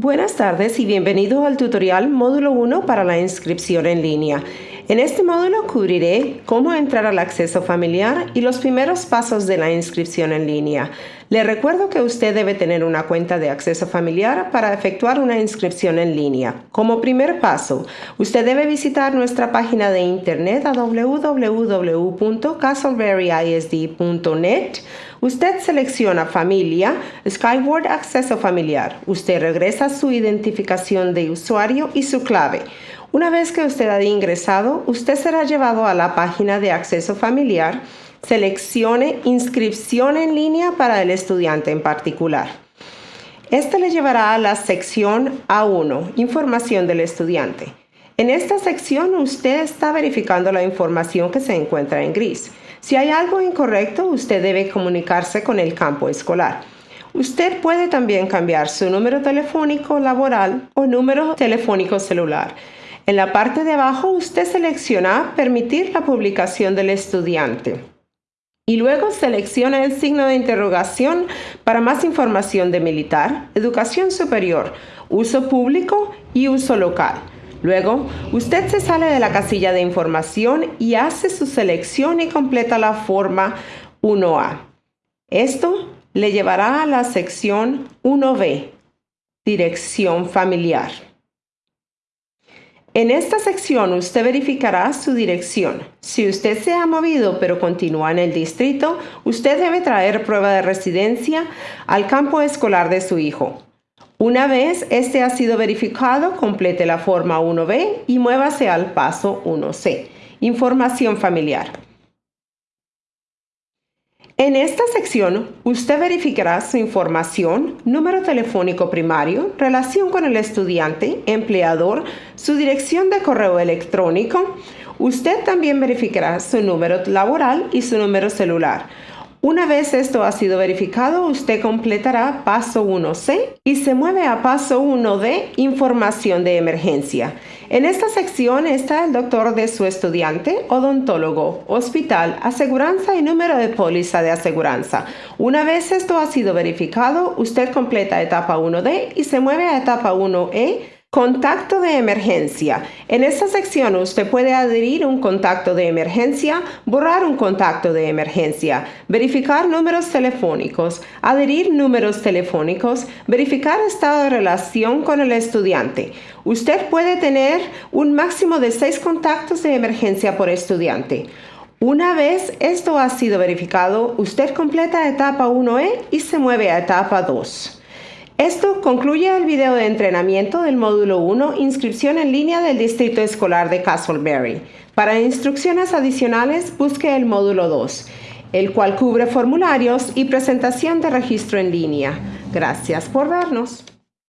Buenas tardes y bienvenido al tutorial módulo 1 para la inscripción en línea. En este módulo cubriré cómo entrar al acceso familiar y los primeros pasos de la inscripción en línea. Le recuerdo que usted debe tener una cuenta de acceso familiar para efectuar una inscripción en línea. Como primer paso, usted debe visitar nuestra página de internet a www.castleberryisd.net Usted selecciona Familia, Skyward Acceso Familiar. Usted regresa su identificación de usuario y su clave. Una vez que usted haya ingresado, usted será llevado a la página de acceso familiar. Seleccione Inscripción en línea para el estudiante en particular. Este le llevará a la sección A1, Información del estudiante. En esta sección usted está verificando la información que se encuentra en gris. Si hay algo incorrecto, usted debe comunicarse con el campo escolar. Usted puede también cambiar su número telefónico laboral o número telefónico celular. En la parte de abajo usted selecciona Permitir la publicación del estudiante. Y luego selecciona el signo de interrogación para más información de militar, educación superior, uso público y uso local. Luego, usted se sale de la casilla de información y hace su selección y completa la forma 1A. Esto le llevará a la sección 1B, Dirección Familiar. En esta sección usted verificará su dirección. Si usted se ha movido pero continúa en el distrito, usted debe traer prueba de residencia al campo escolar de su hijo. Una vez este ha sido verificado, complete la forma 1B y muévase al paso 1C. Información familiar. En esta sección, usted verificará su información, número telefónico primario, relación con el estudiante, empleador, su dirección de correo electrónico. Usted también verificará su número laboral y su número celular. Una vez esto ha sido verificado, usted completará paso 1C y se mueve a paso 1D, información de emergencia. En esta sección está el doctor de su estudiante, odontólogo, hospital, aseguranza y número de póliza de aseguranza. Una vez esto ha sido verificado, usted completa etapa 1D y se mueve a etapa 1E Contacto de emergencia. En esta sección usted puede adherir un contacto de emergencia, borrar un contacto de emergencia, verificar números telefónicos, adherir números telefónicos, verificar estado de relación con el estudiante. Usted puede tener un máximo de seis contactos de emergencia por estudiante. Una vez esto ha sido verificado, usted completa etapa 1E y se mueve a etapa 2. Esto concluye el video de entrenamiento del módulo 1, inscripción en línea del Distrito Escolar de Castleberry. Para instrucciones adicionales, busque el módulo 2, el cual cubre formularios y presentación de registro en línea. Gracias por vernos.